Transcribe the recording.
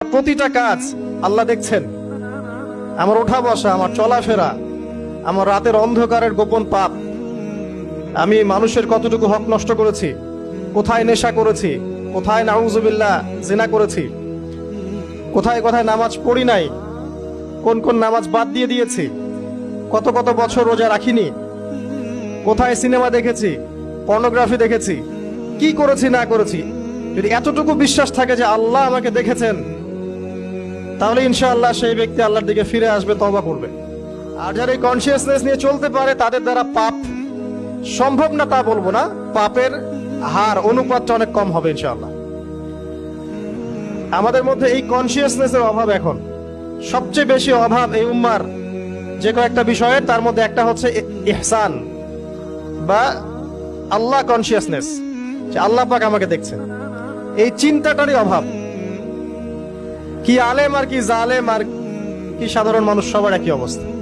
প্রতিটা কাজ আল্লাহ দেখছেন। আমার ওঠা বসা, আমার চলাফেরা, আমার রাতের অন্ধকারের গোপন পাপ। আমি মানুষের কতটুকু হক নষ্ট করেছি, কোথায় নেশা করেছি, কোথায় নাউজুবিল্লাহ জেনা করেছি, কোথায় কোথায় নামাজ পড়ি নাই, কোন কোন নামাজ বাদ দিয়ে দিয়েছি, কত কত বছর রোজা রাখিনি, কোথায় সিনেমা দেখেছি, পর্নোগ্রাফি দেখেছি, কি করেছি না করেছি। যদি এতটুকু বিশ্বাস থাকে যে আল্লাহ আমাকে দেখেছেন তাহলে ইনশাআল্লাহ সেই ব্যক্তি আল্লাহর দিকে ফিরে আসবে তবা করবে। আর যারা এই কনসিয়াসনেস নিয়ে চলতে পারে, তাদের দ্বারা পাপ সম্ভব না তা বলব না, পাপের হার, অনুপাতটা অনেক কম হবে ইনশাআল্লাহ। আমাদের মধ্যে এই কনসিয়াসনেসের অভাব এখন। সবচেয়ে বেশি অভাব এই উম্মার যে কয়েকটা বিষয়ের, তার মধ্যে একটা হচ্ছে ইহসান বা আল্লাহ কনসিয়াসনেস যে আল্লাহ পাক আমাকে দেখছেন। এই চিন্তাটারই অভাব। কি আলেম আর কি জালেম আর কি সাধারণ মানুষ সবার একই অবস্থা।